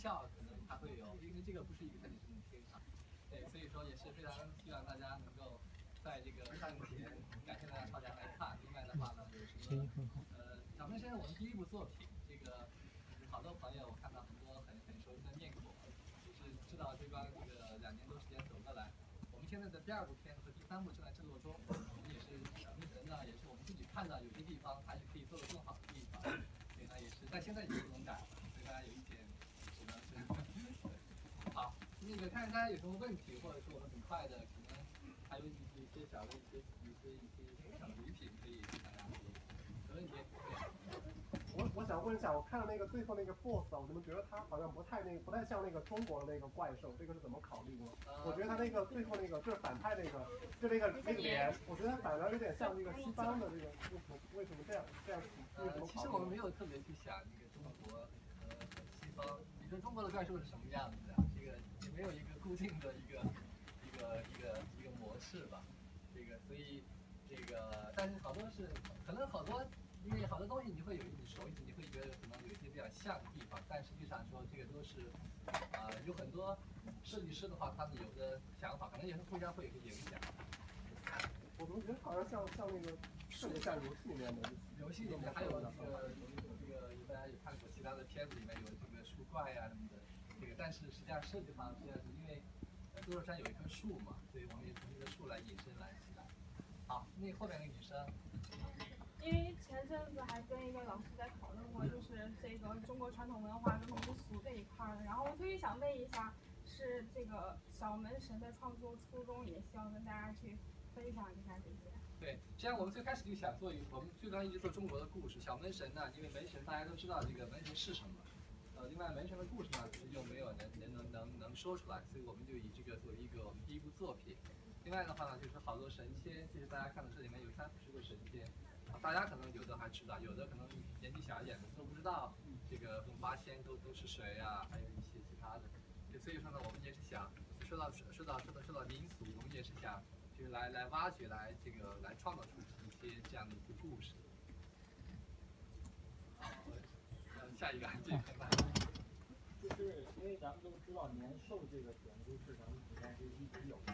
笑可能它会有，因为这个不是一个很正的天场，对，所以说也是非常希望大家能够在这个上前感谢大家超家来看。另外的话呢，有什么呃，小飞先生我们第一部作品，这个好多朋友我看到很多很很熟悉的面孔，也是知道这帮这个两年多时间走过来。我们现在的第二部片子和第三部正在制作中，我们也是小飞神呢，也是我们自己看到有些地方还是可以做得更好的地方，所以呢也是，但现在已经不能改了，所以大家有一点只能是好，那个看看大家有什么问题，或者是我们很快的可能还有一些一些小的一些一些一些小礼品可以给大家，没问题。我我想问一下，我看了那个最后那个 boss 啊，我怎么觉得他好像不太那个，不太像那个中国的那个怪兽，这个是怎么考虑的？我觉得他那个最后那个就是反派那个，就那个那个脸，我觉得反而有点像那个西方的这个，为什么为什么这样这样为什么呃，其实我们没有特别去想那个中国和西方，你说中国的怪兽是什么样子的？没有一个固定的一个一个一个一个模式吧。这个所以这个，但是好多是可能好多，因为好多东西你会有你熟悉，你会觉得可能有一些比较像的地方，但实际上说这个都是啊、有很多设计师的话，他们有的想法可能也是互相会有一个影响。我怎么觉得好像像像那个特别像游戏里面的游戏里面还有这个这个大家有看过其他的片子里面有这个树怪呀、什么的，这个但是实际上设计上实际上是因为呃多肉山有一棵树嘛，所以我们也从这个树来引申来起来。好，那后面那个女生，因为前阵子还跟一个老师在讨论过，就是这个中国传统文化跟民俗这一块儿，然后我特别想问一下，是这个小门神的创作初衷，也希望跟大家去分享一下这些。对，实际上我们最开始就想做一个，我们最刚一直做中国的故事。小门神呢，因为门神大家都知道这个门神是什么，呃，另外门神的故事呢，其实又没有能能能能能说出来，所以我们就以这个作为一个我们第一部作品。另外的话呢，就是好多神仙，其实大家看到这里面有三四十个神仙，大家可能有的还知道，有的可能年纪小一点的都不知道这个八仙都都是谁呀、还有一些其他的。所以说呢，我们也是想说到说到说到说到民俗，我们也是想就是来来挖掘来这个来创造出一些这样的一个故事。好，呃，下一个这个很难。就是因为咱们都知道年兽这个典故是咱们古代就一直有的，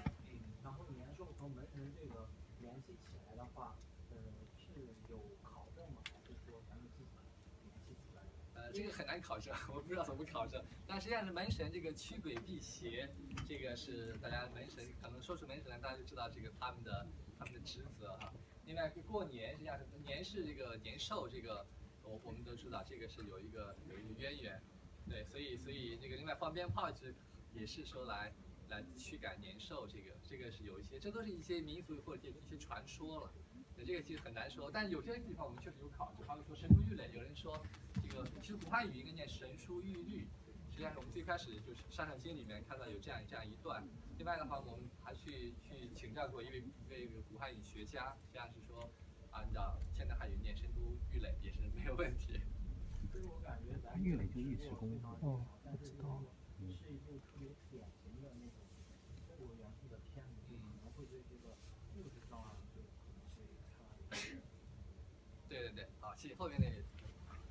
然后年兽和门神这个联系起来的话，呃，是有考证吗？还是说咱们自己联系出来的？呃，这个很难考证，我不知道怎么考证。但实际上是门神这个驱鬼辟邪，这个是大家门神可能说出门神来，大家就知道这个他们的他们的职责哈。另外过年实际上是年是这个年兽，这个我我们都知道这个是有一个有一个渊源，对，所以所以这个另外放鞭炮是也是说来来驱赶年兽，这个这个是有一些，这都是一些民俗或者一些传说了。对，这个其实很难说，但有些地方我们确实有考证，比方说神出玉垒，有人说这个其实古汉语应该念神书玉律，实际上我们最开始就是《山海经》里面看到有这样这样一段。另外的话，我们还去去请教过一位一位古汉语学家，实际上是说按照现在汉语念神书玉垒也是没有问题。玉垒就尉迟恭哦，但是如果是一部特别典型的那种中国元素的片子，就可能会对。对对对，好，谢谢后面那个。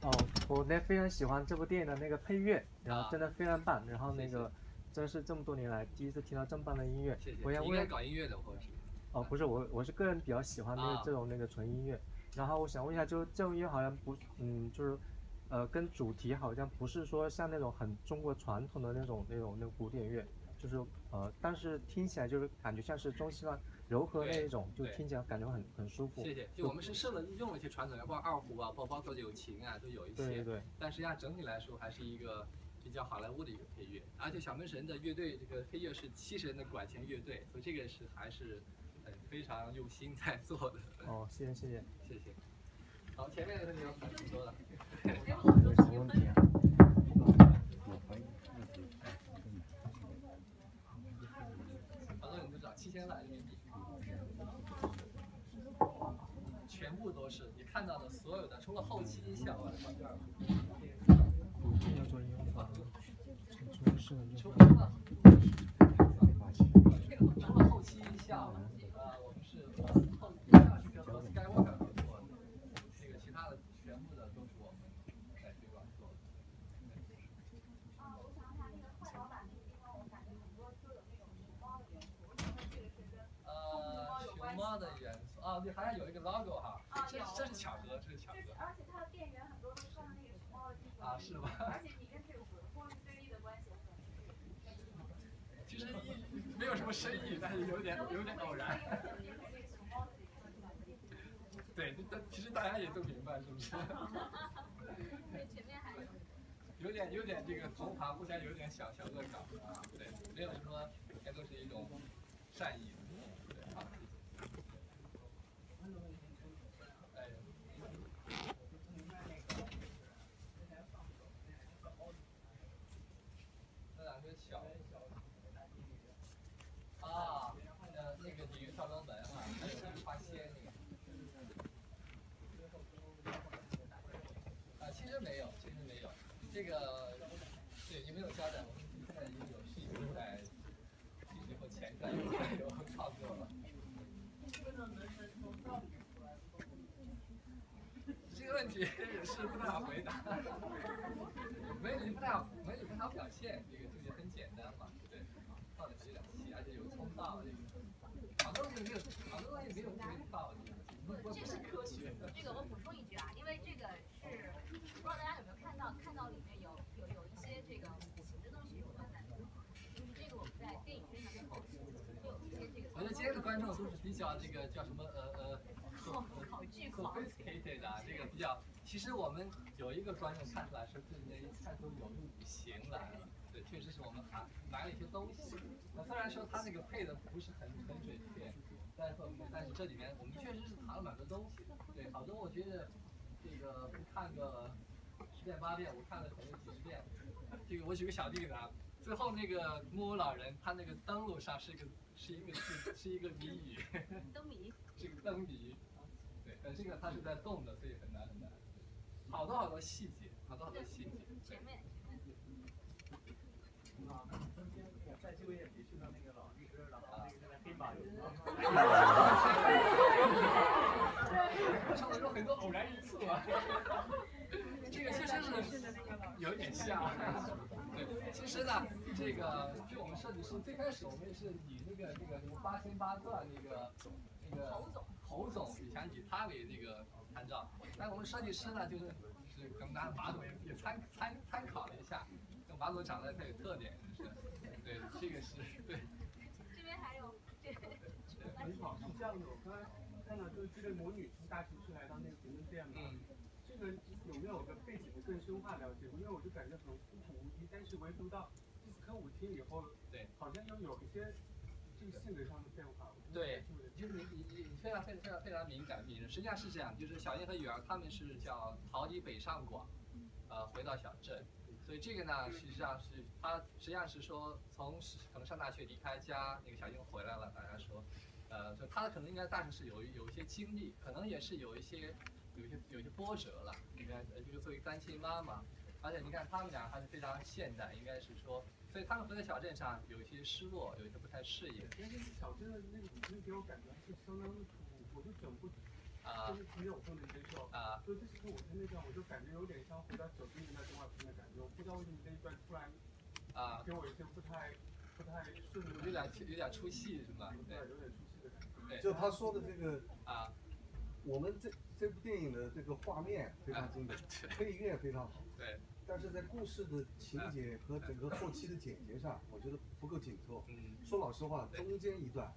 哦，我呢非常喜欢这部电影的那个配乐，然后真的非常棒，然后那个真是这么多年来第一次听到这么棒的音乐。谢谢。我想你应该，搞音乐的，或者是。哦，不是我，我是个人比较喜欢那个啊这种那个纯音乐，然后我想问一下，就这种音乐好像不，嗯，就是，呃，跟主题好像不是说像那种很中国传统的那种那种那个古典乐，就是呃，但是听起来就是感觉像是中西方柔和那一种，就听起来感觉很很舒服。谢谢。就我们是设了用了一些传统的，包括二胡啊，包包括有琴啊，都有一些。对。但实际上整体来说还是一个比较好莱坞的一个配乐，而且小门神的乐队这个配乐是七十人的管弦乐队，所以这个是还是呃非常用心在做的。哦，谢谢谢谢。谢谢。好，前面的问题有很多了。有什么问题啊？好多人都知道七千万人民币，全部都是你看到的所有的，除了后期音效啊，第二要做音乐化，是除了除了后期音效，呃，我们是和后音效是跟和 Skywalker 合作的，这个其他的全部的都是我们在推广做的。猫的元素啊，对，好像有一个 logo 哈，啊有这这是巧合，这是巧合而且它的店员很多都那个熊猫的衣服啊，是吗？而且你跟这个货币对立的关系其实一没有什么深意，但是有点有点偶然。对，但其实大家也都明白，是不是？有。有点有点这个同行互相有点小小恶搞啊，对，没有什么，应该都是一种善意，对啊。哎，那两个小啊，呃，那个鲤鱼跳龙门啊，还有那个花仙那个。啊，其实没有，其实没有，这个对你没有交代，我们现在已经有是已经在以后前段有创作了。这个问题也是不太好回答，美女不太好，美女不太好表现，这个这个很简单嘛，对，放的有点细，而且有通道，这个好多东西没有，好多东西没有没有道理，不不不是科学的。这个我补充一句啊，因为这个是不知道大家有没有看到，看到里面有有有一些这个五行的东西融合在里面，就是这个我们在电影宣传的后期会有一些这个。我觉得今天的观众都是比较这个叫什么呃呃考考据狂 sophisticated 啊，这个比较。其实我们有一个观众看出来是对那看出有五行来了，对，确实是我们还买了一些东西。那虽然说他那个配的不是很很准确，但是但是这里面我们确实是藏了蛮多东西。对，好多我觉得这个不看个十遍八遍，我看了可能几十遍。这个我举个小例子啊，最后那个木偶老人他那个灯笼上是一个是一个字是一个谜语，灯谜，是个灯谜。对，但这个它是在动的，所以很难很难。好多好多细节，好多好多细节。前面。啊，中间在这位也培训到那个老律师，然后那个现在黑马有。上来说很多偶然因素啊。这个确实是有点像。对，其实呢，这个就我们设计师最开始我们也是以那个那个什么八仙八钻那个那个侯总侯总以前以他为那个参照，但我们设计师呢就是是可能拿马总也也参参参考了一下，跟马总长得太有特点，是对这个是对。这边还有这个。你好，是这样的，我刚才看到就是这个魔女从大城市来到那个评论店嘛，这个有没有个背景的更深化了解？因为我就感觉很孤苦无依，但是唯独到第四颗舞厅以后，对，好像又有一些这个性格上的变化。对，就是你你你非常非常非常敏感敏，实际上是这样，就是小英和雨儿他们是叫逃离北上广，呃，回到小镇。所以这个呢，实际上是他实际上是说从可能上大学离开家，那个小英回来了，大家说，呃，就他可能应该大城市有有一些经历，可能也是有一些有一些有一些波折了。应该，呃，就是作为单亲妈妈，而且你看他们俩还是非常现代，应该是说，所以他们回到小镇上有一些失落，有一些不太适应。但是小镇的那个那给我感觉是相当的土，我就整不。啊，就是没有不能接受啊，所以这是我在那段，我就感觉有点像回到九十年代动画片的感觉，我不知道为什么这一段突然啊给我一些不太不太顺，有点有点出戏是吧？对，有点出戏的感觉。对，就他说的这个啊，我们这这部电影的这个画面非常经典，配乐非常好，对，但是在故事的情节和整个后期的剪辑上，我觉得不够紧凑。嗯，说老实话，中间一段。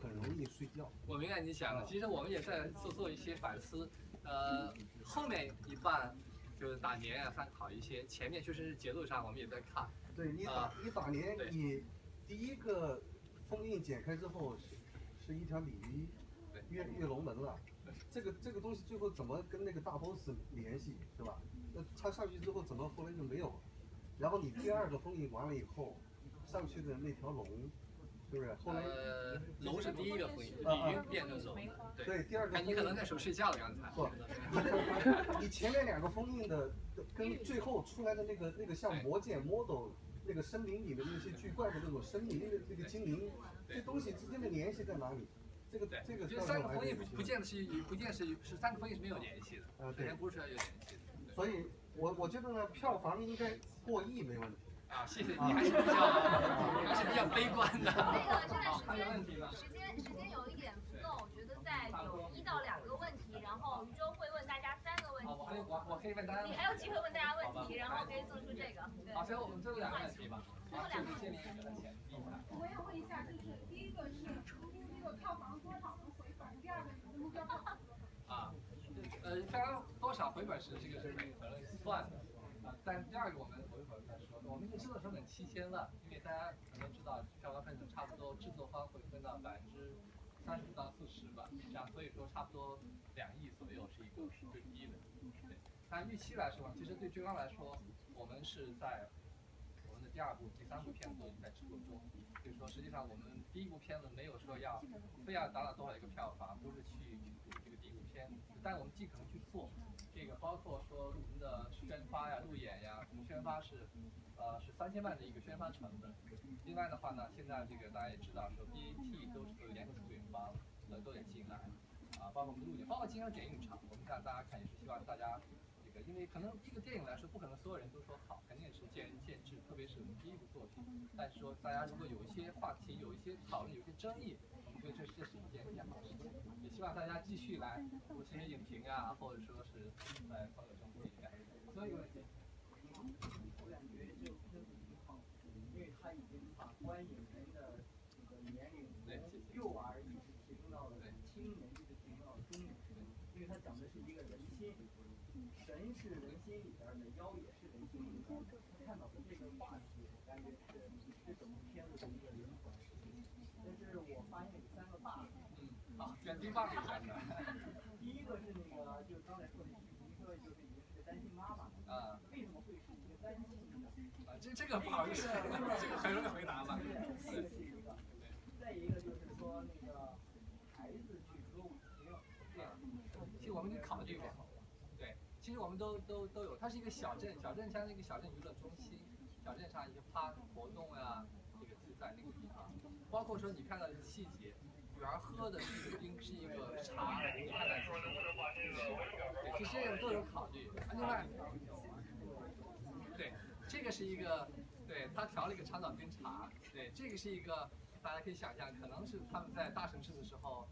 很容易睡觉。我明白你想的，其实我们也在做做一些反思。呃，后面一半就是打年啊，参考一些，前面确实是节奏上我们也在看。对你打你打年，你第一个封印剪开之后是是一条鲤鱼跃跃龙门了。这个这个东西最后怎么跟那个大 boss 联系，是吧？那他上去之后怎么后来就没有了？然后你第二个封印完了以后，上去的那条龙。是不是？后来呃，龙是第一个封印，鲤鱼变成龙的。对，第二个。你可能在手睡觉了刚才。不，你前面两个封印的跟最后出来的那个那个像魔剑 model 那个森林里的那些巨怪的那种生命，那个那个精灵，这东西之间的联系在哪里？这个这个。就三个封印不不见得是不见是是三个封印是没有联系的。啊，对。不是有联系的。所以我我觉得呢，票房应该过亿没问题。啊，谢谢你，还是比较还是比较悲观的。那个 现在好，还有问题吗？时间时间有一点不够，我觉得在有一到两个问题，然后余舟会问大家三个问题。好，我我我可以问大家。你还有机会问大家问题，然后可以做出这个。对。好，行，我们最后两个问题吧。好，这里这里给他钱。我想问一下，就是第一个是出这个票房多少能回本，第二个你的目标票房多少？啊，多少回本是这个是每个人算的啊，但第二个我们回本再说，我们的制作成本七千万，因为大家可能知道票房分成差不多制作方会分到百分之三十到四十吧，这样所以说差不多两亿左右是一个最低的。对，但预期来说，其实对追光来说，我们是在第二部、第三部片子都在制作中，所以说实际上我们第一部片子没有说要非要达到多少一个票房，都是去去补这个第一部片，但我们尽可能去做。这个包括说我们的宣发呀、路演呀，我们宣发是呃是三千万的一个宣发成本。另外的话呢，现在这个大家也知道说 BAT 都是联合出品方，呃都得进来，啊，包括我们的路演，包括金鹰点映场，我们看大家看也是希望大家因为可能这个电影来说，不可能所有人都说好，肯定是见仁见智，特别是我们第一部作品。但是说大家如果有一些话题、有一些讨论、有一些争议，我们觉得这这是一件比较好的事情。也希望大家继续来读这些影评啊，或者说是在朋友中互动。所以问题。我感觉这个片子挺好，因为他已经把观影人的这个年龄从幼儿一直提升到了青年，一直提升到了中年。因为它讲的是一个人心，神是人心里边的，妖也是人心里边的。看到的这个话题，我感觉是这整部片子的一个灵魂。但是我发现有三个 bug。嗯，啊，选第 bug 选的。第一个是那个，就是刚才说的，一个就是已经是个单亲妈妈。啊。为什么会是一个单亲的？啊，这这个不好意思，这个很容易回答吧。这个是一个。再一个就是说那个孩子去歌舞厅，这样。其实我们已经考其实我们都都都有，它是一个小镇，小镇像那个小镇娱乐中心，小镇上一些趴活动呀，这个就在那个地方，包括说你看到的细节，女儿喝的是一个冰，是一个茶，你看到对，其实这个都有考虑。另外，对，这个是一个，对他调了一个长岛冰茶，对，这个是一个大家可以想象，可能是他们在大城市的时候。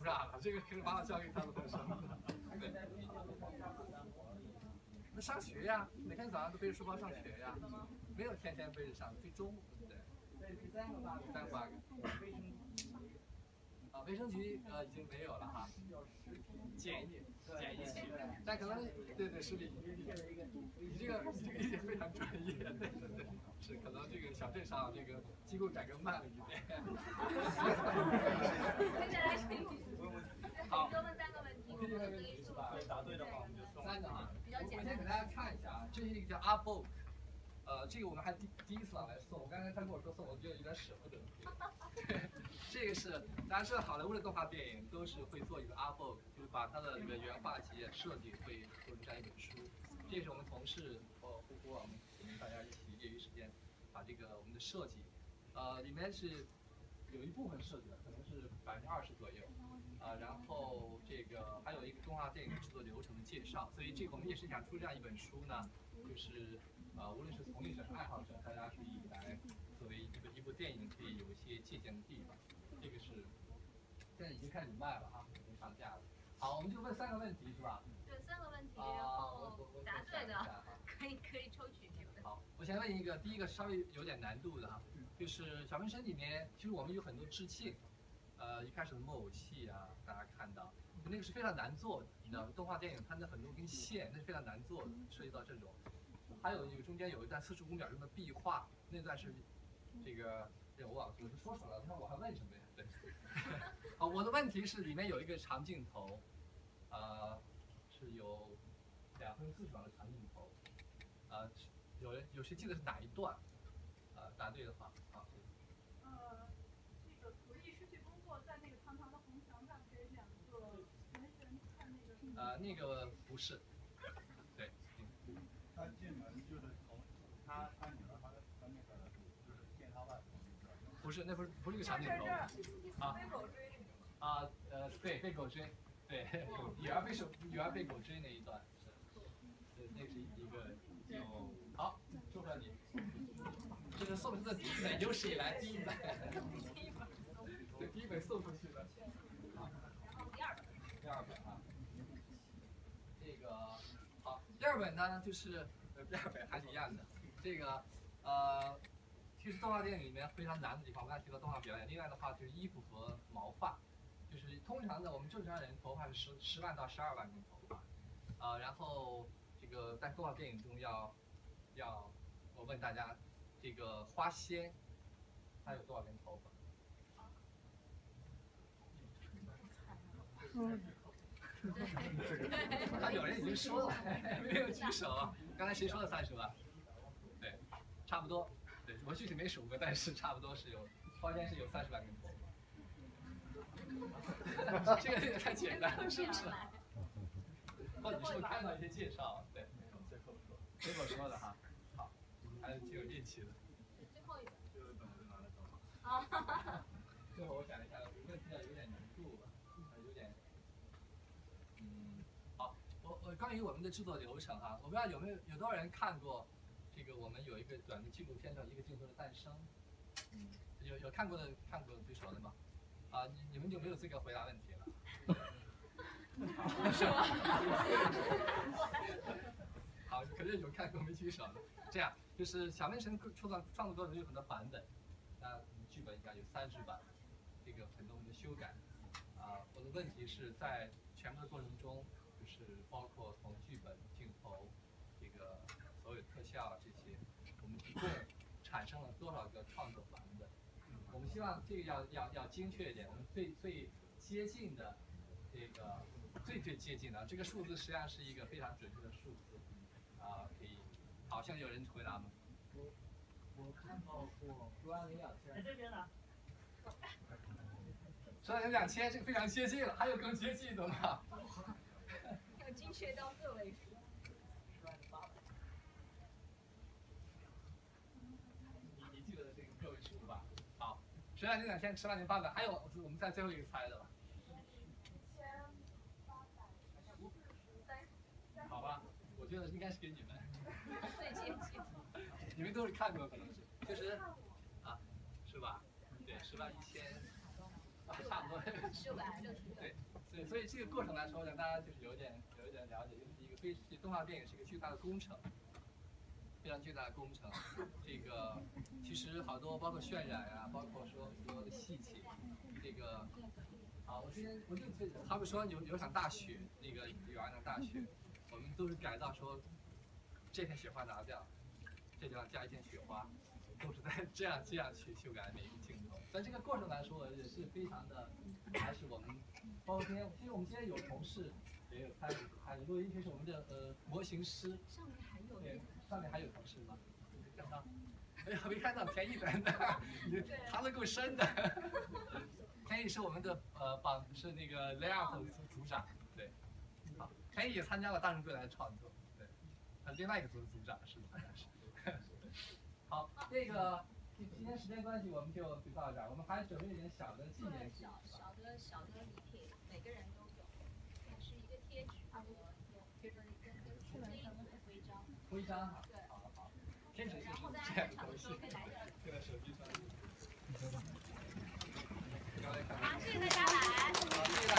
不让了，这个可以把我交给他们本身。对。那上学呀，每天早上都背着书包上学呀，没有天天背着上，最中午对。第三个 bug，第三个 bug。啊，卫生局呃已经没有了哈。检疫，检疫区，但可能对对是你你这个你这个理解非常专业，对对对，是可能这个小镇上这个机构改革慢了一点。好，多问三个问题，我们可以速对，答对的话我们就送三个啊。比较简单。我先给大家看一下啊，这是一个叫阿 book，呃，这个我们还第第一次来送，我刚才他跟我说送，我觉得有点舍不得。对，这个是大家知道好莱坞的动画电影都是会做一个阿 book，就是把它的这个原画集设计会做成这样一本书。这是我们同事和呼呼，我们大家一起业余时间把这个我们的设计，呃，里面是有一部分设计的，可能是百分之二十左右。啊，然后这所以这个我们也是想出这样一本书呢，就是呃，无论是从业者、爱好者，大家可以来作为一个一部电影可以有一些借鉴的地方。这个是现在已经开始卖了哈，已经上架了。好，我们就问三个问题是吧？对，三个问题，然后答对的可以可以抽取这个。好，我先问一个，第一个稍微有点难度的哈，就是小纹身里面其实我们有很多致敬。呃，一开始的木偶戏啊，大家看到，那个是非常难做的，你知道，动画电影它那很多根线，那是非常难做的，涉及到这种。还有一个中间有一段四十五秒钟的壁画，那段是这个，这我忘了我说出来了，那我还问什么呀？对。好，我的问题是里面有一个长镜头，呃，是有两分四十秒的长镜头，呃，有人有谁记得是哪一段？呃，答对的话。呃，那个不是，对。他进门就是从他他女儿他他那个就是见他外婆。不是，那不是不是一个长镜头。啊。啊呃对被狗追，对女儿被手女儿被狗追那一段是，对那是一个有好，祝贺你。这是送出的第一本有史以来第一本，对，第一本送出去的。第二本。第二本啊。这个好，第二本呢就是呃第二本还是一样的，这个呃。其实动画电影里面非常难的地方，我刚才提到动画表演，另外的话就是衣服和毛发，就是通常的我们正常人头发是十十万到十二万根头发，呃，然后这个在动画电影中要要，我问大家，这个花仙，它有多少根头发？啊，有人已经说了，没有举手，刚才谁说的三十万？对，差不多。对我具体没数过，但是差不多是有，花间是有三十万根头。这个有点太简单了，是不是？或者你是不是看到一些介绍？对，最后说，最后说的哈，好，还是挺有运气的。最后一个。就是等着拿来找。啊。最后我想一下，问题有点难度吧，有点，嗯，好，关于我们的制作流程哈，我不知道有没有有多少人看过。这个我们有一个短的纪录片叫《一个镜头的诞生》，嗯，有有看过的看过举手的吗？啊，你你们就没有资格回答问题了。是吗？好，肯定有看过没举手的。这样，就是小面神创作创作过程有很多版本，那剧本应该有三十版，这个很多我们的修改。啊，我的问题是在全部的过程中，就是包括从剧本、镜头，这个所有特效这些，我们。一共产生了多少个创作版本？我们希望这个要要要精确一点，我们最最接近的这个最最接近的这个数字实际上是一个非常准确的数字啊，可以。好像有人回答吗？我我看到过十万零两千。在这边呢。十万零两千，这个非常接近了，还有更接近的吗？要精确到个位数。十万零两千，十万零八百，还有我们在最后一个猜的吧。好吧，我觉得应该是给你们。最接近。你们都是看过可能是，就是啊，是吧？对，十万一千，差不多。六百六十对，对，所以这个过程来说，让大家就是有点有一点了解，就是一个非动画电影是一个巨大的工程。非常巨大的工程，这个其实好多包括渲染呀，包括说所有的细节，这个啊，我之前我就他们说有有场大雪，那个有一场大雪，我们都是改造说这片雪花拿掉，这地方加一片雪花，都是在这样这样去修改每一个镜头。但这个过程来说也是非常的，还是我们包括今天，其实我们今天有同事也有参与参与录音，就是我们的呃模型师。上面还有。上面还有同事吗？没看到，哎呀，没看到田毅的，你藏的够深的。田毅是我们的呃榜是那个 layout 组组长，对，好，田毅也参加了大圣归来的创作，对，他另外一个组的组长是好像是。好，这个今今天时间关系，我们就就到这儿，我们还准备一点小的纪念品。小小的小的礼品，每个人都有，是一个贴纸和贴着一个跟跟徽章。徽章哈。天使就是这样的东西，这个手机上。好，谢谢大家来。